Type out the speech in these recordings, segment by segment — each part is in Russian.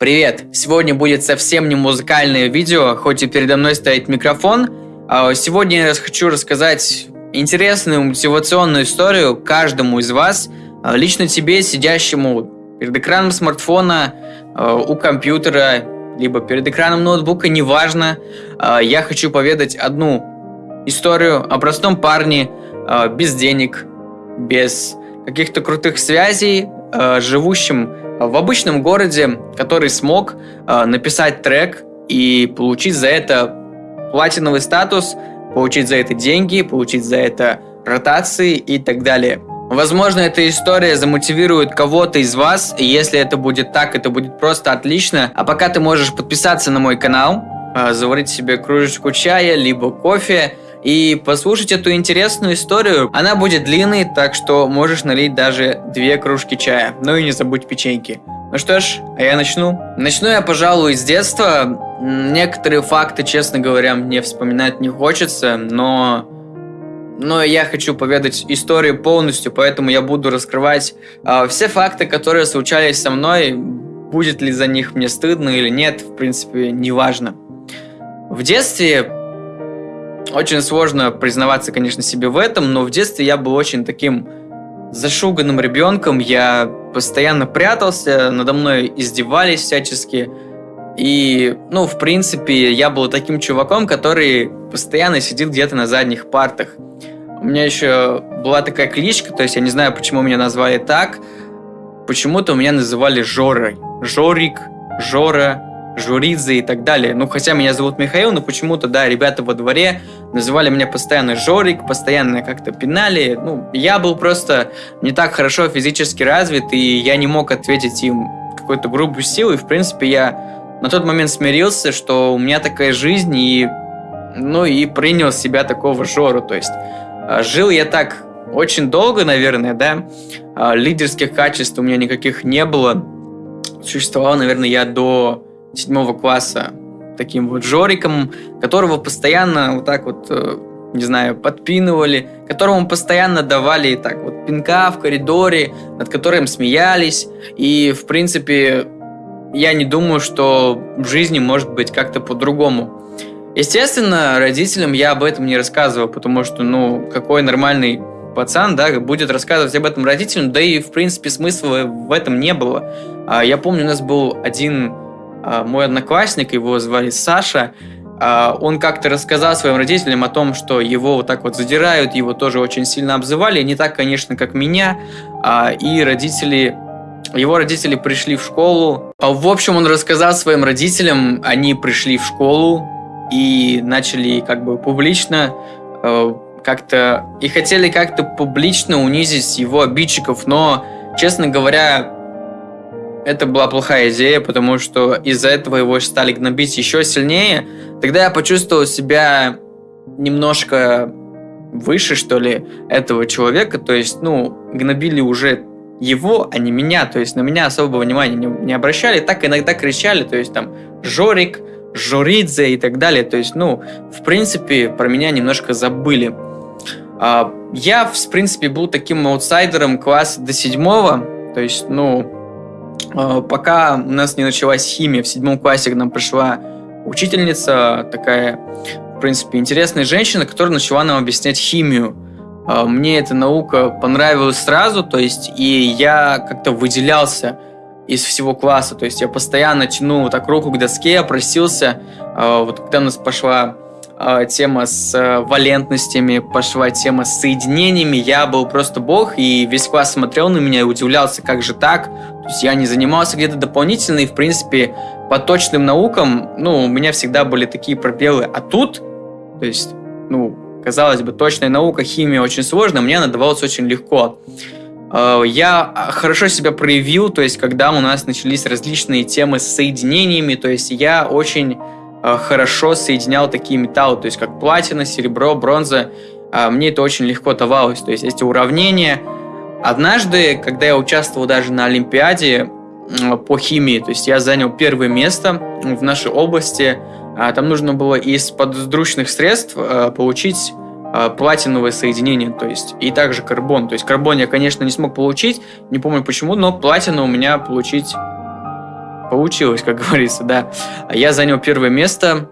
Привет! Сегодня будет совсем не музыкальное видео, хоть и передо мной стоит микрофон. А сегодня я хочу рассказать интересную мотивационную историю каждому из вас, а лично тебе, сидящему перед экраном смартфона, а, у компьютера, либо перед экраном ноутбука, неважно. Я хочу поведать одну историю о простом парне без денег, без каких-то крутых связей, живущем в обычном городе, который смог э, написать трек и получить за это платиновый статус, получить за это деньги, получить за это ротации и так далее. Возможно, эта история замотивирует кого-то из вас, и если это будет так, это будет просто отлично. А пока ты можешь подписаться на мой канал, э, заварить себе кружечку чая, либо кофе, и послушать эту интересную историю. Она будет длинной, так что можешь налить даже две кружки чая. Ну и не забудь печеньки. Ну что ж, а я начну. Начну я, пожалуй, с детства. Некоторые факты, честно говоря, мне вспоминать не хочется, но... Но я хочу поведать историю полностью, поэтому я буду раскрывать э, все факты, которые случались со мной. Будет ли за них мне стыдно или нет, в принципе, неважно. В детстве очень сложно признаваться, конечно, себе в этом, но в детстве я был очень таким зашуганным ребенком. Я постоянно прятался, надо мной издевались всячески. И, ну, в принципе, я был таким чуваком, который постоянно сидел где-то на задних партах. У меня еще была такая кличка, то есть я не знаю, почему меня назвали так. Почему-то меня называли Жорой. Жорик, Жора, Журидзе и так далее. Ну, хотя меня зовут Михаил, но почему-то, да, ребята во дворе называли меня постоянно Жорик, постоянно как-то пинали. Ну, я был просто не так хорошо физически развит, и я не мог ответить им какой-то грубой силой. В принципе, я на тот момент смирился, что у меня такая жизнь, и, ну, и принял себя такого Жору. То есть а, жил я так очень долго, наверное, да, а, лидерских качеств у меня никаких не было. Существовал, наверное, я до седьмого класса таким вот Жориком, которого постоянно вот так вот, э, не знаю, подпинывали, которому постоянно давали так вот пинка в коридоре, над которым смеялись. И, в принципе, я не думаю, что в жизни может быть как-то по-другому. Естественно, родителям я об этом не рассказывал, потому что, ну, какой нормальный пацан, да, будет рассказывать об этом родителям, да и, в принципе, смысла в этом не было. А я помню, у нас был один мой одноклассник, его звали Саша, а, он как-то рассказал своим родителям о том, что его вот так вот задирают, его тоже очень сильно обзывали, не так, конечно, как меня, а, и родители его родители пришли в школу. В общем, он рассказал своим родителям, они пришли в школу и начали как бы публично как-то и хотели как-то публично унизить его обидчиков, но, честно говоря, это была плохая идея, потому что из-за этого его стали гнобить еще сильнее. Тогда я почувствовал себя немножко выше, что ли, этого человека. То есть, ну, гнобили уже его, а не меня. То есть на меня особого внимания не, не обращали. Так иногда кричали, то есть там Жорик, Жоридзе и так далее. То есть, ну, в принципе, про меня немножко забыли. А, я, в принципе, был таким аутсайдером класса до седьмого. То есть, ну, пока у нас не началась химия, в седьмом классе к нам пришла учительница, такая, в принципе, интересная женщина, которая начала нам объяснять химию. А, мне эта наука понравилась сразу, то есть, и я как-то выделялся из всего класса, то есть я постоянно тянул вот так руку к доске, просился, а, вот когда у нас пошла э, тема с э, валентностями, пошла тема с соединениями. Я был просто бог, и весь класс смотрел на меня и удивлялся, как же так. То есть я не занимался где-то дополнительно, и, в принципе, по точным наукам, ну, у меня всегда были такие пробелы. А тут, то есть, ну, казалось бы, точная наука, химия очень сложная, мне она давалась очень легко. Э, я хорошо себя проявил, то есть, когда у нас начались различные темы с соединениями, то есть, я очень хорошо соединял такие металлы, то есть как платина, серебро, бронза. А, мне это очень легко давалось. То есть эти уравнения. Однажды, когда я участвовал даже на Олимпиаде по химии, то есть я занял первое место в нашей области, а, там нужно было из подручных средств э, получить э, платиновое соединение, то есть и также карбон. То есть карбон я, конечно, не смог получить, не помню почему, но платину у меня получить получилось, как говорится, да. Я занял первое место,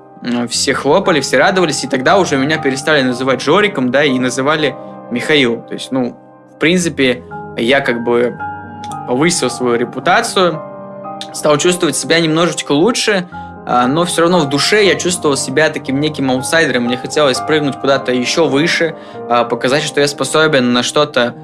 все хлопали, все радовались, и тогда уже меня перестали называть Жориком, да, и называли Михаил. То есть, ну, в принципе, я как бы повысил свою репутацию, стал чувствовать себя немножечко лучше, а, но все равно в душе я чувствовал себя таким неким аутсайдером. Мне хотелось прыгнуть куда-то еще выше, а, показать, что я способен на что-то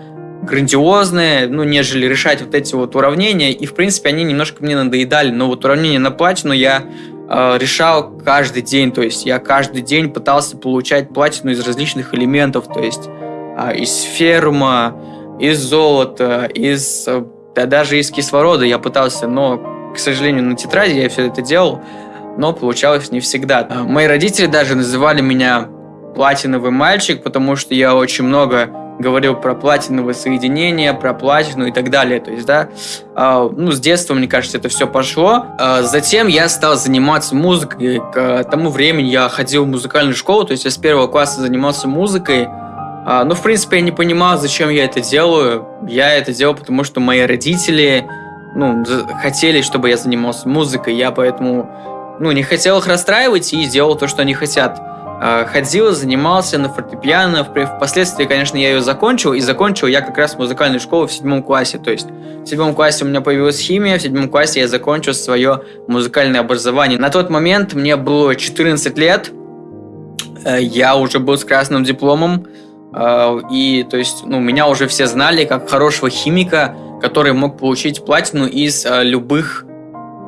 грандиозное, ну, нежели решать вот эти вот уравнения. И, в принципе, они немножко мне надоедали. Но вот уравнение на платину я э, решал каждый день. То есть я каждый день пытался получать платину из различных элементов. То есть э, из ферма, из золота, из да даже из кислорода я пытался, но, к сожалению, на тетради я все это делал, но получалось не всегда. Мои родители даже называли меня платиновый мальчик, потому что я очень много говорил про платиновое соединение, про платину и так далее. То есть, да, э, ну, с детства, мне кажется, это все пошло. Э, затем я стал заниматься музыкой. К тому времени я ходил в музыкальную школу, то есть я с первого класса занимался музыкой. А, ну, в принципе, я не понимал, зачем я это делаю. Я это делал, потому что мои родители, ну, хотели, чтобы я занимался музыкой. Я поэтому, ну, не хотел их расстраивать и сделал то, что они хотят. А, ходил, занимался на фортепиано. Впоследствии, конечно, я ее закончил. И закончил я как раз музыкальную школу в седьмом классе. То есть в седьмом классе у меня появилась химия, в седьмом классе я закончил свое музыкальное образование. На тот момент мне было 14 лет. Э, я уже был с красным дипломом. А, и, то есть, ну, меня уже все знали как хорошего химика, который мог получить платину из а, любых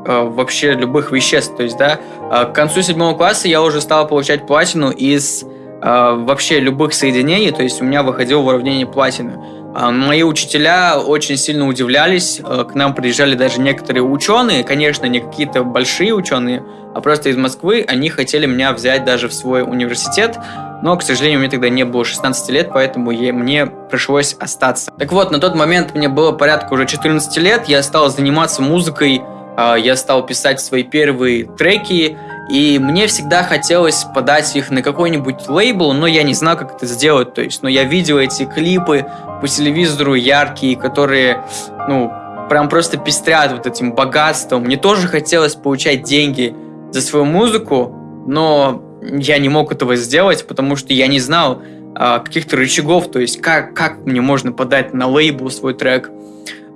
вообще любых веществ. То есть, да, к концу седьмого класса я уже стал получать платину из вообще любых соединений, то есть у меня выходило в уравнение платины. Мои учителя очень сильно удивлялись, к нам приезжали даже некоторые ученые, конечно, не какие-то большие ученые, а просто из Москвы, они хотели меня взять даже в свой университет, но, к сожалению, мне тогда не было 16 лет, поэтому я, мне пришлось остаться. Так вот, на тот момент мне было порядка уже 14 лет, я стал заниматься музыкой, я стал писать свои первые треки, и мне всегда хотелось подать их на какой-нибудь лейбл, но я не знал, как это сделать. То есть, ну, я видел эти клипы по телевизору яркие, которые, ну, прям просто пестрят вот этим богатством. Мне тоже хотелось получать деньги за свою музыку, но я не мог этого сделать, потому что я не знал а, каких-то рычагов, то есть как, как мне можно подать на лейбл свой трек.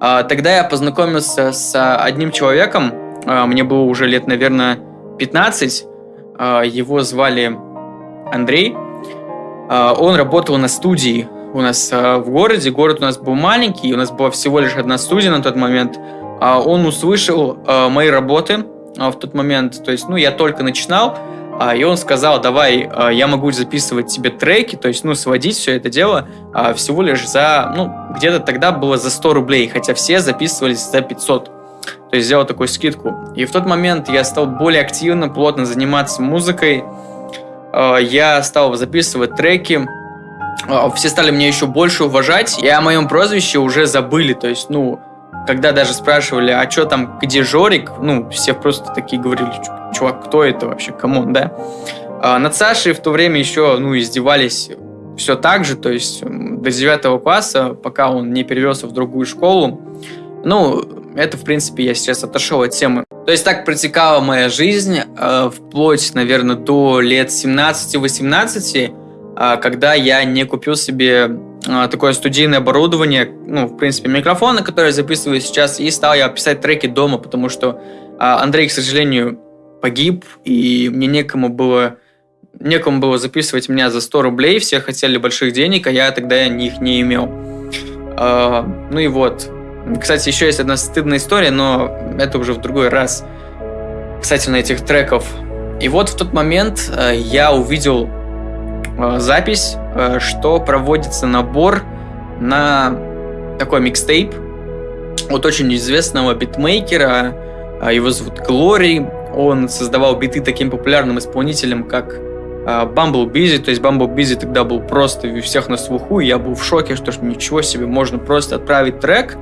А, тогда я познакомился с одним человеком, а, мне было уже лет, наверное, 15, а, его звали Андрей, а, он работал на студии у нас а, в городе, город у нас был маленький, у нас была всего лишь одна студия на тот момент, а, он услышал а, мои работы а, в тот момент, то есть, ну, я только начинал, а, и он сказал, давай, а, я могу записывать тебе треки, то есть, ну, сводить все это дело а, всего лишь за, ну, где-то тогда было за 100 рублей, хотя все записывались за 500. То есть сделал такую скидку. И в тот момент я стал более активно, плотно заниматься музыкой. Я стал записывать треки. Все стали меня еще больше уважать. И о моем прозвище уже забыли. То есть, ну, когда даже спрашивали, а что там, где Жорик, ну, все просто такие говорили, чувак, кто это вообще, come on, да? А над Сашей в то время еще, ну, издевались все так же, то есть до 9 класса, пока он не перевелся в другую школу. Ну, это, в принципе, я сейчас отошел от темы. То есть так протекала моя жизнь э, вплоть, наверное, до лет 17-18, э, когда я не купил себе а, такое студийное оборудование, ну, в принципе, микрофоны, которые я записываю сейчас, и стал я писать треки дома, потому что а, Андрей, к сожалению, погиб, и мне некому было некому было записывать меня за 100 рублей, все хотели больших денег, а я тогда их не имел. А, ну и вот. Кстати, еще есть одна стыдная история, но это уже в другой раз. На этих треков. И вот в тот момент э, я увидел запись, э, что проводится набор на такой микстейп от очень известного битмейкера. Э, его зовут Глори. Он создавал биты таким популярным исполнителем, как Bumble Busy, то есть Bumble Busy тогда был просто у всех на слуху, и я был в шоке, что ж ничего себе, можно просто отправить трек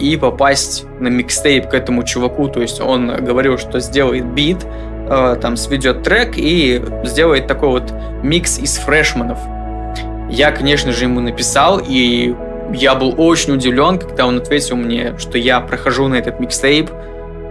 и попасть на микстейп к этому чуваку, то есть он говорил, что сделает бит, э, там сведет трек и сделает такой вот микс из фрешманов. Я, конечно же, ему написал, и я был очень удивлен, когда он ответил мне, что я прохожу на этот микстейп.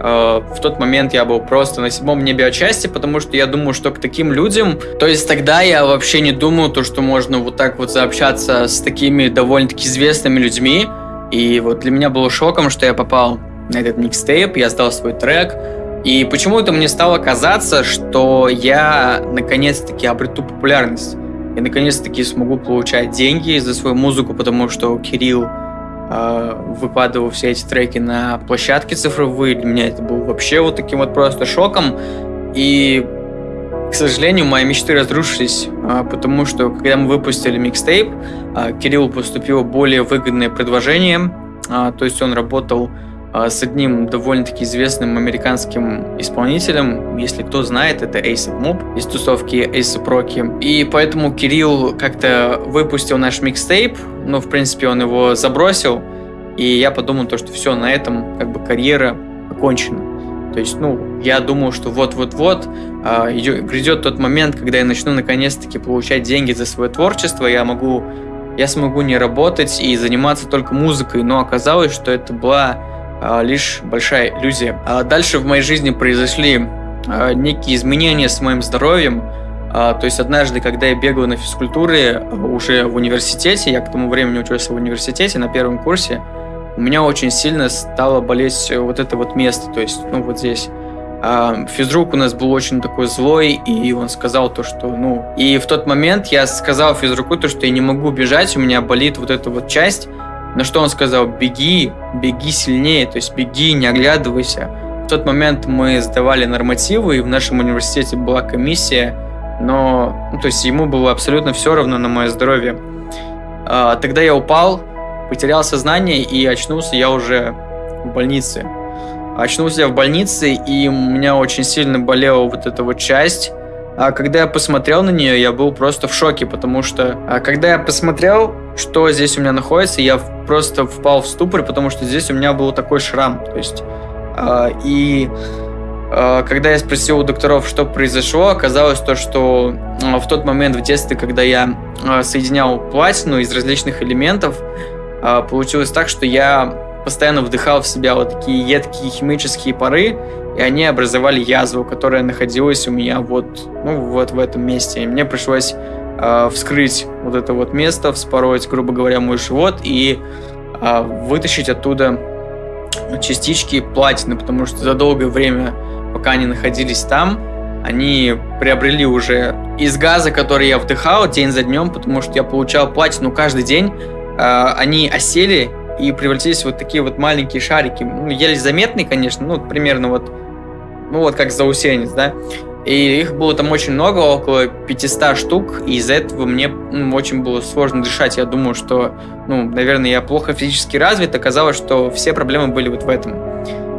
Э, в тот момент я был просто на седьмом небе отчасти, потому что я думаю, что к таким людям... То есть тогда я вообще не думал, то, что можно вот так вот заобщаться с такими довольно-таки известными людьми. И вот для меня было шоком, что я попал на этот микстейп, я сдал свой трек, и почему-то мне стало казаться, что я наконец-таки обрету популярность. Я наконец-таки смогу получать деньги за свою музыку, потому что Кирилл э, выкладывал все эти треки на площадке цифровые. Для меня это был вообще вот таким вот просто шоком. И, к сожалению, мои мечты разрушились, э, потому что когда мы выпустили микстейп, э, Кириллу поступило более выгодное предложение. Э, то есть он работал с одним довольно-таки известным американским исполнителем. Если кто знает, это ASAP Mob из тусовки ASAP Rocky. И поэтому Кирилл как-то выпустил наш микстейп, но в принципе он его забросил. И я подумал то, что все, на этом как бы карьера окончена. То есть, ну, я думал, что вот-вот-вот э, грядет тот момент, когда я начну наконец-таки получать деньги за свое творчество, я могу, я смогу не работать и заниматься только музыкой. Но оказалось, что это была а, лишь большая иллюзия. А дальше в моей жизни произошли а, некие изменения с моим здоровьем. То есть однажды, когда я бегал на физкультуре уже в университете, я к тому времени учился в университете на первом курсе, у меня очень сильно стало болеть вот это вот место, то есть, ну, вот здесь. Физрук у нас был очень такой злой, и он сказал то, что, ну... И в тот момент я сказал физруку то, что я не могу бежать, у меня болит вот эта вот часть, на что он сказал, беги, беги сильнее, то есть беги, не оглядывайся. В тот момент мы сдавали нормативы, и в нашем университете была комиссия, но, ну, то есть ему было абсолютно все равно на мое здоровье. А, тогда я упал, потерял сознание и очнулся я уже в больнице. Очнулся я в больнице, и у меня очень сильно болела вот эта вот часть, а когда я посмотрел на нее, я был просто в шоке, потому что а когда я посмотрел, что здесь у меня находится, я просто впал в ступор, потому что здесь у меня был такой шрам. То есть, а, и а, когда я спросил у докторов, что произошло, оказалось то, что а, в тот момент в детстве, когда я а, соединял платину из различных элементов, а, получилось так, что я постоянно вдыхал в себя вот такие едкие химические пары, и они образовали язву, которая находилась у меня вот, ну, вот в этом месте. И мне пришлось э, вскрыть вот это вот место, вспороть, грубо говоря, мой живот и э, вытащить оттуда частички платины, потому что за долгое время, пока они находились там, они приобрели уже из газа, который я вдыхал день за днем, потому что я получал платину каждый день, э, они осели и превратились в вот такие вот маленькие шарики. Ну, еле заметные, конечно, ну, примерно вот, ну, вот как заусенец, да. И их было там очень много, около 500 штук, и из-за этого мне ну, очень было сложно дышать. Я думаю, что, ну, наверное, я плохо физически развит, оказалось, что все проблемы были вот в этом.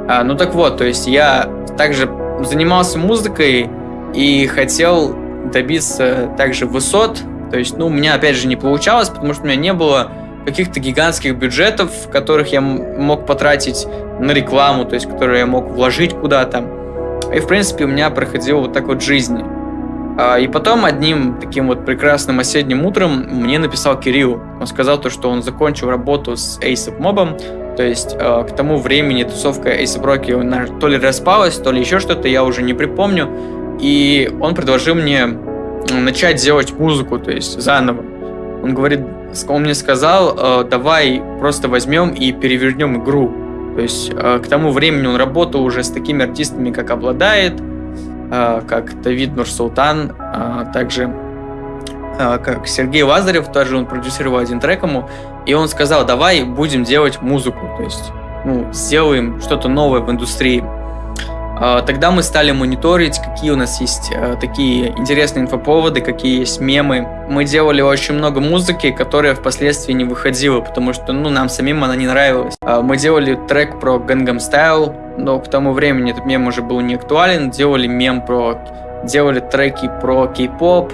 А, ну так вот, то есть я также занимался музыкой и хотел добиться также высот, то есть, ну, у меня опять же не получалось, потому что у меня не было каких-то гигантских бюджетов, которых я мог потратить на рекламу, то есть которые я мог вложить куда-то. И, в принципе, у меня проходила вот так вот жизнь. А, и потом одним таким вот прекрасным осенним утром мне написал Кирилл. Он сказал то, что он закончил работу с ASAP Mob, то есть а, к тому времени тусовка ASAP Rocky то ли распалась, то ли еще что-то, я уже не припомню. И он предложил мне начать делать музыку, то есть заново. Он говорит, он мне сказал, э, давай просто возьмем и перевернем игру. То есть э, к тому времени он работал уже с такими артистами, как Обладает, э, как Давид Нурсултан, также как Сергей Лазарев, тоже он продюсировал один трек ему, и он сказал, давай будем делать музыку, то есть ну, сделаем что-то новое в индустрии. А, тогда мы стали мониторить, какие у нас есть э, такие интересные инфоповоды, какие есть мемы. Мы делали очень много музыки, которая впоследствии не выходила, потому что ну, нам самим она не нравилась. А, мы делали трек про Gangnam Style, но к тому времени этот мем уже был не актуален. Делали мем про... Делали треки про кей-поп,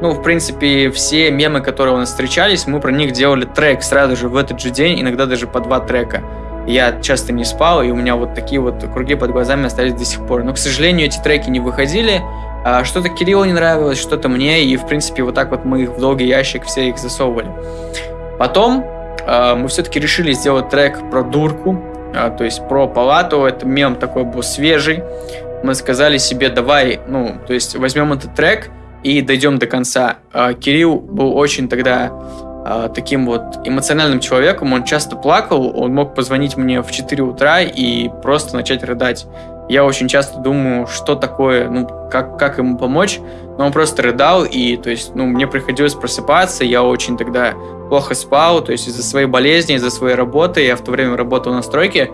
ну, в принципе, все мемы, которые у нас встречались, мы про них делали трек сразу же в этот же день, иногда даже по два трека я часто не спал, и у меня вот такие вот круги под глазами остались до сих пор. Но, к сожалению, эти треки не выходили. А что-то Кириллу не нравилось, что-то мне, и, в принципе, вот так вот мы их в долгий ящик все их засовывали. Потом э, мы все-таки решили сделать трек про дурку, а, то есть про палату, это мем такой был свежий. Мы сказали себе, давай, ну, то есть возьмем этот трек и дойдем до конца. А, Кирилл был очень тогда а, таким вот эмоциональным человеком, он часто плакал, он мог позвонить мне в 4 утра и просто начать рыдать. Я очень часто думаю, что такое, ну, как, как ему помочь, но он просто рыдал, и, то есть, ну, мне приходилось просыпаться, я очень тогда плохо спал, то есть из-за своей болезни, из-за своей работы, я в то время работал на стройке,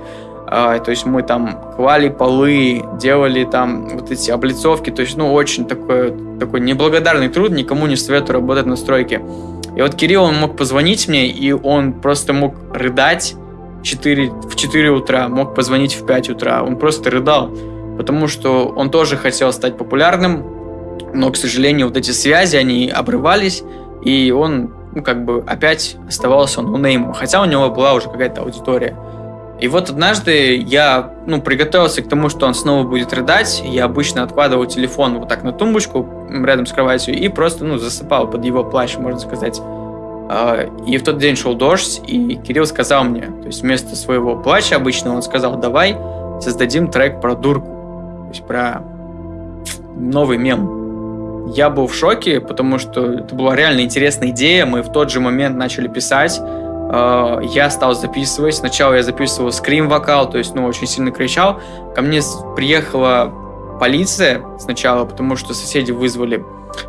а, то есть мы там клали полы, делали там вот эти облицовки, то есть, ну, очень такой, такой неблагодарный труд, никому не советую работать на стройке. И вот Кирилл, он мог позвонить мне, и он просто мог рыдать 4, в 4 утра, мог позвонить в 5 утра. Он просто рыдал, потому что он тоже хотел стать популярным, но, к сожалению, вот эти связи, они обрывались, и он, ну, как бы, опять оставался он неймом, хотя у него была уже какая-то аудитория. И вот однажды я, ну, приготовился к тому, что он снова будет рыдать. Я обычно откладывал телефон вот так на тумбочку рядом с кроватью и просто, ну, засыпал под его плащ, можно сказать. А, и в тот день шел дождь, и Кирилл сказал мне, то есть вместо своего плача обычно он сказал, давай создадим трек про дурку, то есть про новый мем. Я был в шоке, потому что это была реально интересная идея, мы в тот же момент начали писать, а, я стал записывать. Сначала я записывал скрим-вокал, то есть, ну, очень сильно кричал. Ко мне приехала полиция сначала, потому что соседи вызвали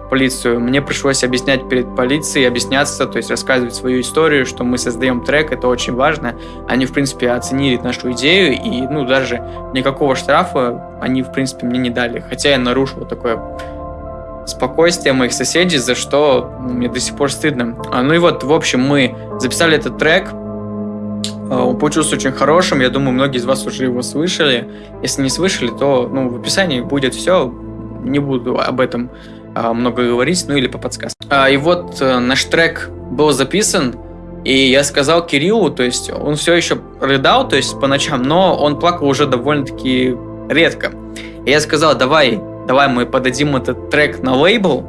полицию. Мне пришлось объяснять перед полицией, объясняться, то есть рассказывать свою историю, что мы создаем трек, это очень важно. Они, в принципе, оценили нашу идею, и, ну, даже никакого штрафа они, в принципе, мне не дали. Хотя я нарушил такое спокойствие моих соседей, за что мне до сих пор стыдно. А, ну и вот, в общем, мы записали этот трек, а, он получился очень хорошим, я думаю, многие из вас уже его слышали. Если не слышали, то ну, в описании будет все, не буду об этом а, много говорить, ну или по подсказке. А, и вот а, наш трек был записан, и я сказал Кириллу, то есть он все еще рыдал, то есть по ночам, но он плакал уже довольно-таки редко. И я сказал, давай, давай мы подадим этот трек на лейбл,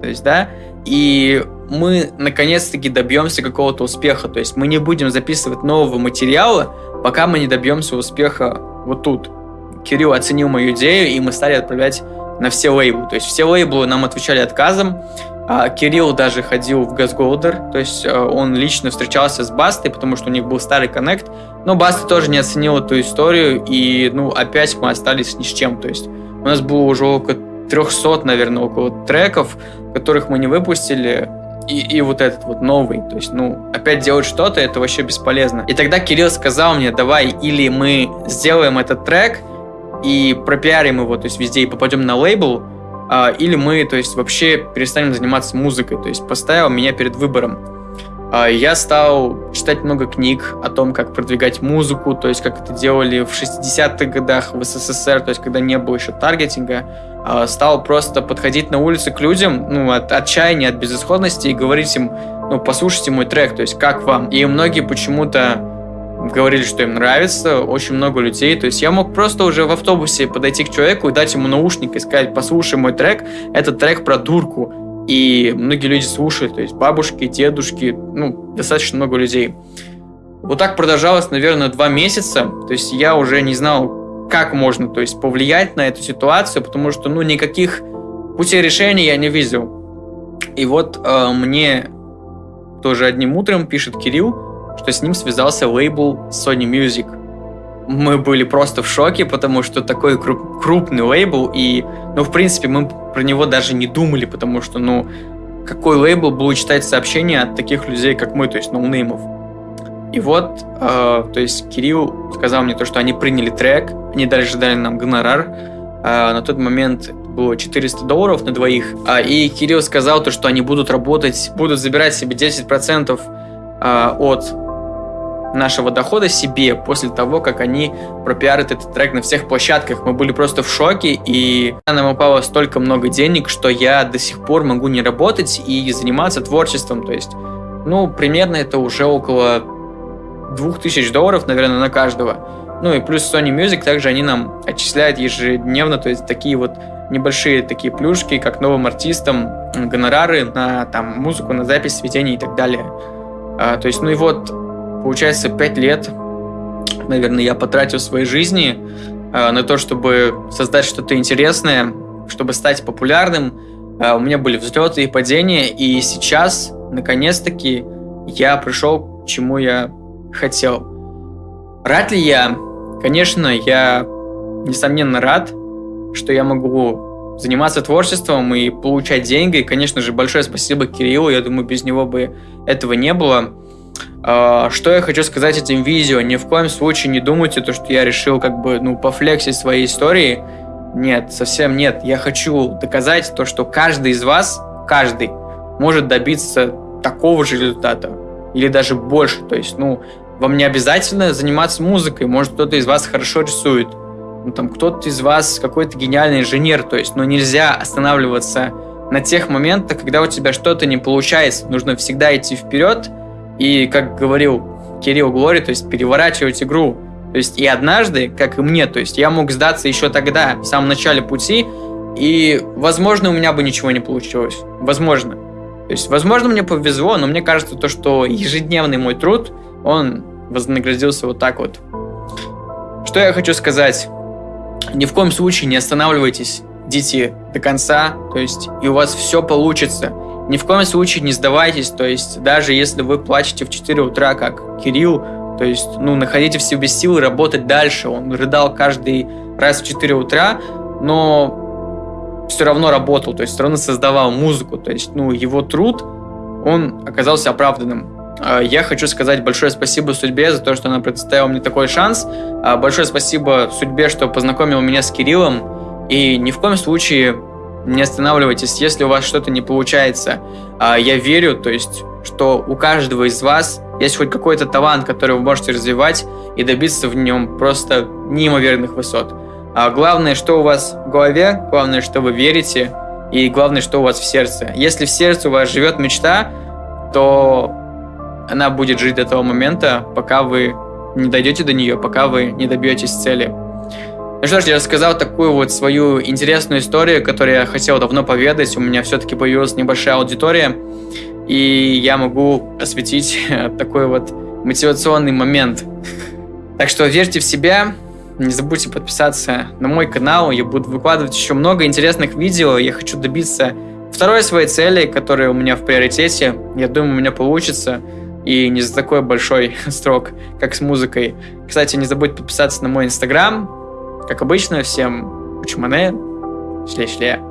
то есть, да, и мы наконец-таки добьемся какого-то успеха. То есть мы не будем записывать нового материала, пока мы не добьемся успеха вот тут. Кирилл оценил мою идею, и мы стали отправлять на все лейблы. То есть все лейблы нам отвечали отказом. А Кирилл даже ходил в Газголдер, то есть э, он лично встречался с Бастой, потому что у них был старый коннект, но Баста тоже не оценил эту историю, и ну опять мы остались ни с чем. То есть у нас было уже около 300, наверное, около треков, которых мы не выпустили, и, и вот этот вот новый. То есть, ну, опять делать что-то, это вообще бесполезно. И тогда Кирилл сказал мне, давай, или мы сделаем этот трек и пропиарим его, то есть везде и попадем на лейбл, а, или мы, то есть, вообще перестанем заниматься музыкой. То есть поставил меня перед выбором. А, я стал читать много книг о том, как продвигать музыку, то есть как это делали в 60-х годах в СССР, то есть когда не было еще таргетинга. А, стал просто подходить на улице к людям, ну, от отчаяния, от безысходности и говорить им, ну, послушайте мой трек, то есть как вам. И многие почему-то говорили, что им нравится, очень много людей. То есть я мог просто уже в автобусе подойти к человеку и дать ему наушник и сказать, послушай мой трек, это трек про дурку. И многие люди слушают, то есть бабушки, дедушки, ну, достаточно много людей. Вот так продолжалось, наверное, два месяца. То есть я уже не знал, как можно, то есть повлиять на эту ситуацию, потому что, ну, никаких путей решения я не видел. И вот э, мне тоже одним утром пишет Кирилл, что с ним связался лейбл Sony Music. Мы были просто в шоке, потому что такой круп крупный лейбл, и, ну, в принципе, мы про него даже не думали, потому что, ну, какой лейбл будет читать сообщения от таких людей, как мы, то есть ноунеймов. И вот, э, то есть Кирилл сказал мне то, что они приняли трек, они дальше дали нам гонорар. Э, на тот момент было 400 долларов на двоих. Э, и Кирилл сказал то, что они будут работать, будут забирать себе 10% э, от нашего дохода себе после того, как они пропиарят этот трек на всех площадках. Мы были просто в шоке, и нам упало столько много денег, что я до сих пор могу не работать и заниматься творчеством. То есть, ну, примерно это уже около 2000 долларов, наверное, на каждого. Ну и плюс Sony Music, также они нам отчисляют ежедневно, то есть такие вот небольшие такие плюшки, как новым артистам, гонорары на там музыку, на запись, сведения и так далее. А, то есть, ну и вот Получается, 5 лет наверное, я потратил своей жизни э, на то, чтобы создать что-то интересное, чтобы стать популярным. Э, у меня были взлеты и падения, и сейчас, наконец-таки, я пришел к чему я хотел. Рад ли я? Конечно, я, несомненно, рад, что я могу заниматься творчеством и получать деньги. И, конечно же, большое спасибо Кириллу. Я думаю, без него бы этого не было. А, что я хочу сказать этим видео? Ни в коем случае не думайте, то, что я решил как бы, ну, пофлексить своей истории. Нет, совсем нет. Я хочу доказать то, что каждый из вас, каждый, может добиться такого же результата. Или даже больше. То есть, ну, вам не обязательно заниматься музыкой. Может, кто-то из вас хорошо рисует. Ну, там, кто-то из вас какой-то гениальный инженер. То есть, ну, нельзя останавливаться на тех моментах, когда у тебя что-то не получается. Нужно всегда идти вперед и, как говорил Кирилл Глори, то есть переворачивать игру. То есть и однажды, как и мне, то есть я мог сдаться еще тогда, в самом начале пути, и, возможно, у меня бы ничего не получилось. Возможно. То есть, возможно, мне повезло, но мне кажется, то, что ежедневный мой труд, он вознаградился вот так вот. Что я хочу сказать? Ни в коем случае не останавливайтесь, идите до конца, то есть и у вас все получится. Ни в коем случае не сдавайтесь, то есть даже если вы плачете в 4 утра, как Кирилл, то есть, ну, находите в себе силы работать дальше. Он рыдал каждый раз в 4 утра, но все равно работал, то есть все равно создавал музыку. То есть, ну, его труд, он оказался оправданным. А, я хочу сказать большое спасибо судьбе за то, что она предоставила мне такой шанс. А, большое спасибо судьбе, что познакомила меня с Кириллом. И ни в коем случае не останавливайтесь, если у вас что-то не получается. А, я верю, то есть, что у каждого из вас есть хоть какой-то талант, который вы можете развивать и добиться в нем просто неимоверных высот. А главное, что у вас в голове, главное, что вы верите, и главное, что у вас в сердце. Если в сердце у вас живет мечта, то она будет жить до того момента, пока вы не дойдете до нее, пока вы не добьетесь цели. Ну что ж, я рассказал такую вот свою интересную историю, которую я хотел давно поведать. У меня все-таки появилась небольшая аудитория, и я могу осветить такой вот мотивационный момент. Так что верьте в себя, не забудьте подписаться на мой канал, я буду выкладывать еще много интересных видео, я хочу добиться второй своей цели, которая у меня в приоритете. Я думаю, у меня получится, и не за такой большой срок, как с музыкой. Кстати, не забудь подписаться на мой инстаграм, как обычно, всем учмане, шле-шле.